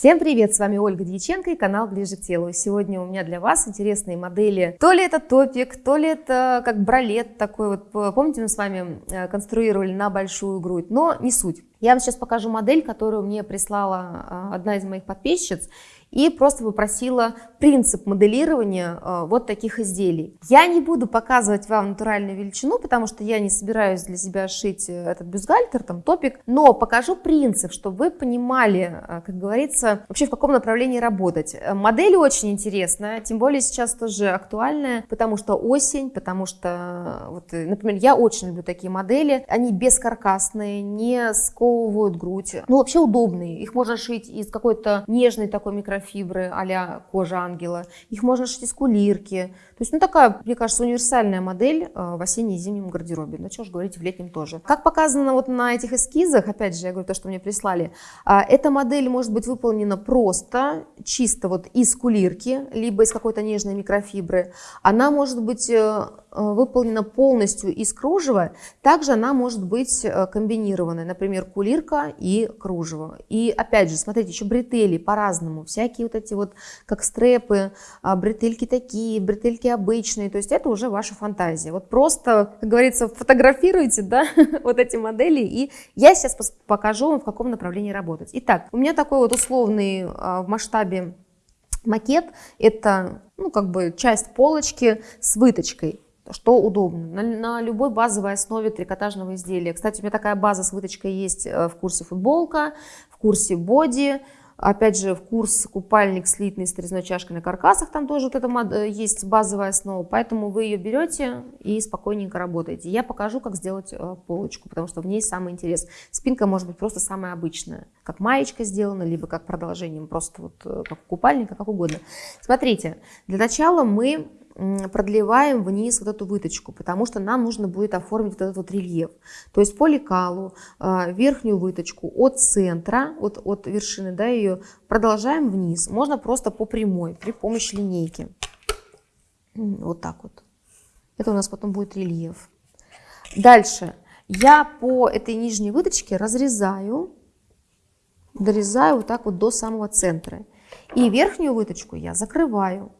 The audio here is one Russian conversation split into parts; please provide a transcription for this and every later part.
Всем привет, с вами Ольга Дьяченко и канал Ближе к телу. Сегодня у меня для вас интересные модели. То ли это топик, то ли это как бралет такой вот. Помните, мы с вами э, конструировали на большую грудь, но не суть. Я вам сейчас покажу модель, которую мне прислала э, одна из моих подписчиц и просто попросила принцип моделирования э, вот таких изделий. Я не буду показывать вам натуральную величину, потому что я не собираюсь для себя шить э, этот бюстгальтер, там топик, но покажу принцип, чтобы вы понимали, э, как говорится, вообще в каком направлении работать. Модель очень интересная, тем более сейчас тоже актуальная, потому что осень, потому что, вот, например, я очень люблю такие модели, они бескаркасные, не сковывают грудь, ну вообще удобные, их можно шить из какой-то нежной такой микро микрофибры а кожа ангела. Их можно шить из кулирки. То есть, ну такая, мне кажется, универсальная модель э, в осенне и зимнем гардеробе. Ну что ж говорить, в летнем тоже. Как показано вот на этих эскизах, опять же, я говорю то, что мне прислали, а, эта модель может быть выполнена просто, чисто вот из кулирки, либо из какой-то нежной микрофибры. Она может быть Э, выполнена полностью из кружева, также она может быть э, комбинированной, например, кулирка и кружево. И опять же, смотрите, еще бретели по-разному, всякие вот эти вот, как стрепы, а, бретельки такие, бретельки обычные, то есть это уже ваша фантазия. Вот просто, как говорится, фотографируйте, да, вот эти модели, и я сейчас покажу вам, в каком направлении работать. Итак, у меня такой вот условный а, в масштабе макет, это, ну, как бы часть полочки с выточкой что удобно. На, на любой базовой основе трикотажного изделия. Кстати, у меня такая база с выточкой есть э, в курсе футболка, в курсе боди, Опять же, в курс купальник слитный с резной чашкой на каркасах, там тоже вот это э, есть базовая основа, поэтому вы ее берете и спокойненько работаете. Я покажу, как сделать э, полочку, потому что в ней самый интерес. Спинка может быть просто самая обычная, как маечка сделана, либо как продолжением, просто вот как купальника, как угодно. Смотрите, для начала мы продлеваем вниз вот эту выточку, потому что нам нужно будет оформить вот этот вот рельеф. То есть по лекалу а, верхнюю выточку от центра, от, от вершины, да, ее продолжаем вниз. Можно просто по прямой, при помощи линейки. Вот так вот. Это у нас потом будет рельеф. Дальше я по этой нижней выточке разрезаю, дорезаю вот так вот до самого центра. И верхнюю выточку я закрываю.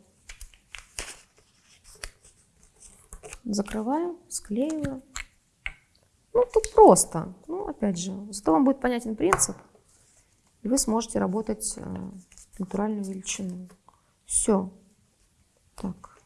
Закрываю, склеиваю. Ну, тут просто. Ну, опять же, зато вам будет понятен принцип, и вы сможете работать э, натуральную величину. Все. Так.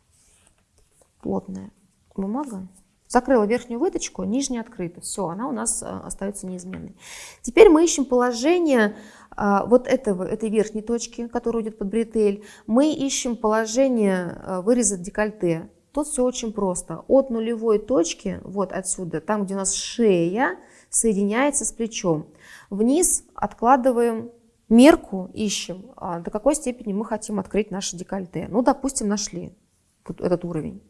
Плотная бумага. Закрыла верхнюю выточку, нижняя открыта. Все, она у нас э, остается неизменной. Теперь мы ищем положение э, вот этого, этой верхней точки, которая идет под бретель. Мы ищем положение выреза декольте. Тут все очень просто. От нулевой точки, вот отсюда, там, где у нас шея, соединяется с плечом. Вниз откладываем мерку, ищем, а, до какой степени мы хотим открыть наше декольте. Ну, допустим, нашли этот уровень.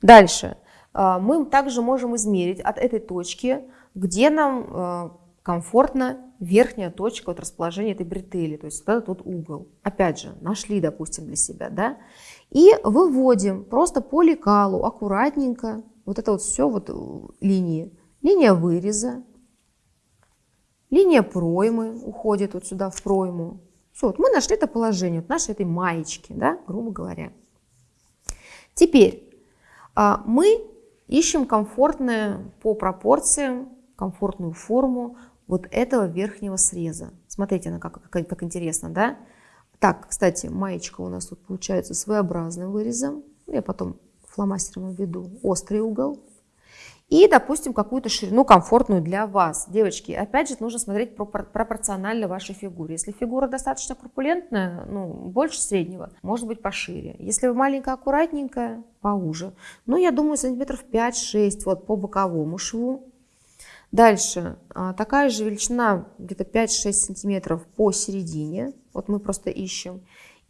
Дальше. А, мы также можем измерить от этой точки, где нам а, комфортно верхняя точка вот расположения этой бретели, то есть вот этот вот угол. Опять же, нашли, допустим, для себя, да, и выводим просто по лекалу аккуратненько вот это вот все вот э, линии. Линия выреза, линия проймы уходит вот сюда в пройму. Все, вот мы нашли это положение, вот нашей этой маечки, да, грубо говоря. Теперь а, мы ищем комфортное по пропорциям, комфортную форму вот этого верхнего среза. Смотрите, она как, как, как интересно, да? Так, кстати, маечка у нас тут получается своеобразным вырезом. Я потом фломастером введу острый угол. И, допустим, какую-то ширину комфортную для вас. Девочки, опять же, нужно смотреть пропорционально вашей фигуре. Если фигура достаточно корпулентная, ну, больше среднего, может быть пошире. Если вы маленькая, аккуратненькая, поуже. Ну, я думаю, сантиметров 5-6 вот по боковому шву. Дальше, а, такая же величина, где-то 5-6 сантиметров по середине, вот мы просто ищем.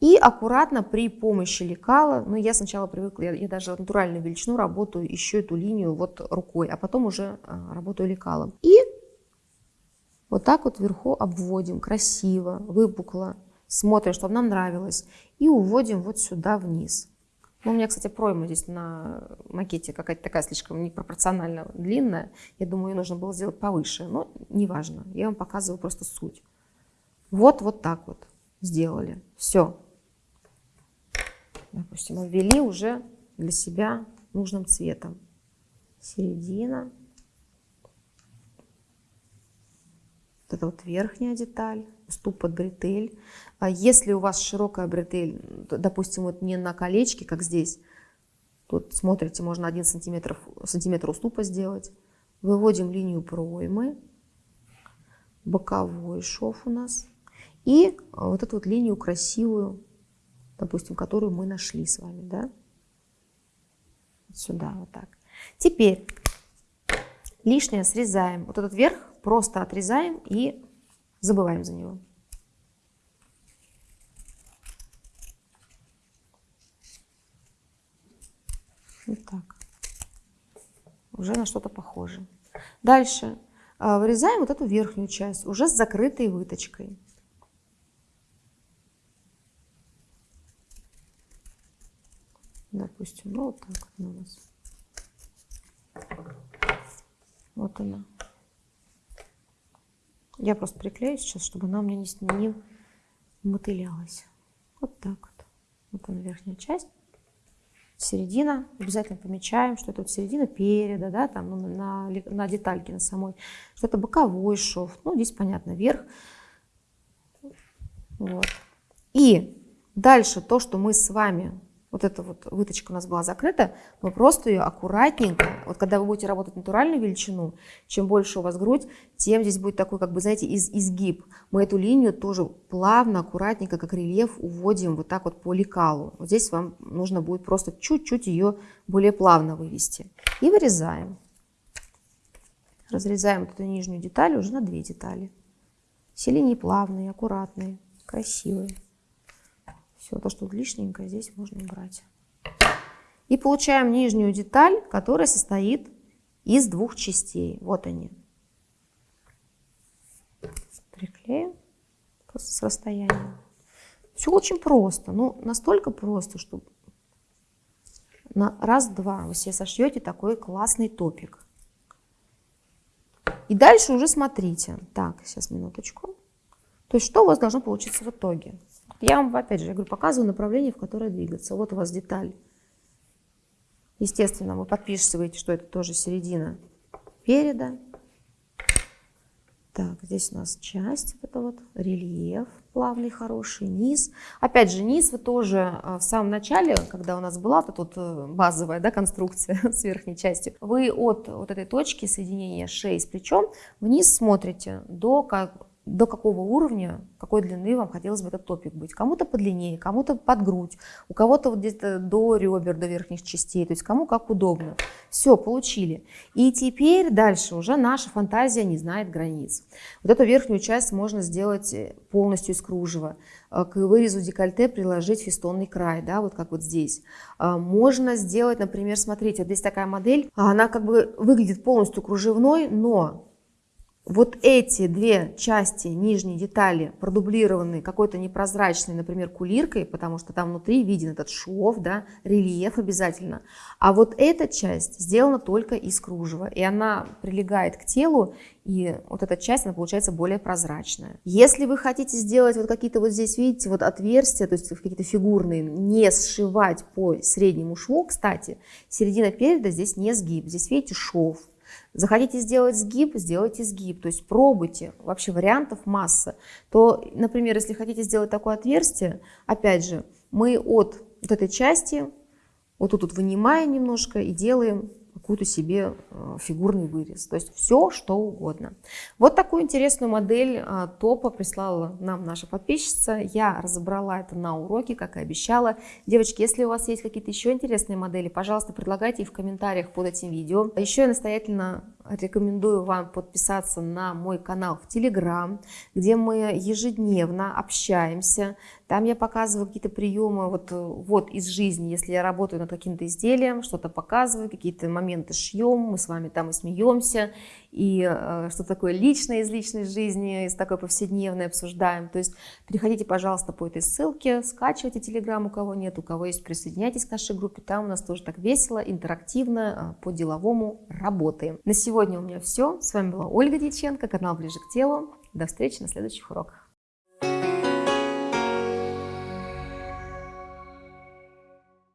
И аккуратно при помощи лекала, ну я сначала привыкла, я, я даже натуральную величину работаю, ищу эту линию вот рукой, а потом уже а, работаю лекалом. И вот так вот вверху обводим, красиво, выпукло, смотрим, чтобы нам нравилось. И уводим вот сюда вниз. Ну, у меня, кстати, пройма здесь на макете какая-то такая слишком непропорционально длинная. Я думаю, ее нужно было сделать повыше. Но неважно, я вам показываю просто суть. Вот, вот так вот. сделали. Все. Допустим, обвели уже для себя нужным цветом. Середина. Вот это вот верхняя деталь, уступ под бретель. А если у вас широкая бретель, допустим, вот не на колечке, как здесь, тут смотрите, можно 1 сантиметр, сантиметр уступа сделать. Выводим линию проймы, боковой шов у нас. И вот эту вот линию красивую, допустим, которую мы нашли с вами, да? Сюда, вот так. Теперь лишнее срезаем. Вот этот верх просто отрезаем и забываем за него. Вот так. Уже на что-то похоже. Дальше а, вырезаем вот эту верхнюю часть, уже с закрытой выточкой. Допустим, ну вот так у нас. Вот она. Я просто приклею сейчас, чтобы она у меня не, не мотылялась. Вот так вот. Вот она верхняя часть. Середина. Обязательно помечаем, что это вот середина переда, да, там ну, на, на детальке на самой. Что это боковой шов. Ну, здесь понятно, верх. Вот. И дальше то, что мы с вами вот эта вот выточка у нас была закрыта, мы просто ее аккуратненько, вот когда вы будете работать натуральную величину, чем больше у вас грудь, тем здесь будет такой, как бы, знаете, из, изгиб. Мы эту линию тоже плавно, аккуратненько, как рельеф, уводим вот так вот по лекалу. Вот здесь вам нужно будет просто чуть-чуть ее более плавно вывести. И вырезаем. Разрезаем эту нижнюю деталь уже на две детали. Все линии плавные, аккуратные, красивые. Все, то, что лишненькое, здесь можно убрать. И получаем нижнюю деталь, которая состоит из двух частей. Вот они. Приклеим просто с расстоянием. Все очень просто. Ну, настолько просто, что на раз-два вы себе сошьете такой классный топик. И дальше уже смотрите. Так, сейчас минуточку. То есть что у вас должно получиться в итоге? Я вам, опять же, я говорю, показываю направление, в которое двигаться. Вот у вас деталь. Естественно, вы подписываете, что это тоже середина переда. Так, здесь у нас часть, это вот рельеф плавный, хороший, низ. Опять же, низ вы тоже а, в самом начале, когда у нас была вот тут э, базовая да, конструкция с верхней частью, вы от вот этой точки соединения шеи с плечом вниз смотрите до до какого уровня, какой длины вам хотелось бы этот топик быть. Кому-то подлиннее, кому-то под грудь, у кого-то вот где-то до ребер, до верхних частей, то есть кому как удобно. Все, получили. И теперь дальше уже наша фантазия не знает границ. Вот эту верхнюю часть можно сделать э, полностью из кружева. Э, к вырезу декольте приложить фестонный край, да, вот как вот здесь. Э, можно сделать, например, смотрите, вот здесь такая модель, она как бы выглядит полностью кружевной, но вот эти две части нижней детали продублированы какой-то непрозрачной, например, кулиркой, потому что там внутри виден этот шов, да, рельеф обязательно. А вот эта часть сделана только из кружева, и она прилегает к телу, и вот эта часть, она получается более прозрачная. Если вы хотите сделать вот какие-то вот здесь, видите, вот отверстия, то есть какие-то фигурные, не сшивать по среднему шву, кстати, середина переда здесь не сгиб, здесь, видите, шов, Захотите сделать сгиб, сделайте сгиб, то есть пробуйте, вообще вариантов масса. То, например, если хотите сделать такое отверстие, опять же, мы от вот этой части, вот тут вот вынимаем немножко и делаем какую-то себе э, фигурный вырез. То есть все, что угодно. Вот такую интересную модель э, топа прислала нам наша подписчица. Я разобрала это на уроке, как и обещала. Девочки, если у вас есть какие-то еще интересные модели, пожалуйста, предлагайте их в комментариях под этим видео. Еще я настоятельно рекомендую вам подписаться на мой канал в Телеграм, где мы ежедневно общаемся. Там я показываю какие-то приемы вот, вот из жизни, если я работаю над каким-то изделием, что-то показываю, какие-то моменты шьем, мы с вами там и смеемся, и э, что такое личное из личной жизни, из такой повседневной обсуждаем. То есть переходите, пожалуйста, по этой ссылке, скачивайте Телеграм, у кого нет, у кого есть, присоединяйтесь к нашей группе, там у нас тоже так весело, интерактивно, э, по-деловому работаем. На сегодня у меня все. С вами была Ольга Дьяченко, канал Ближе к телу. До встречи на следующих уроках.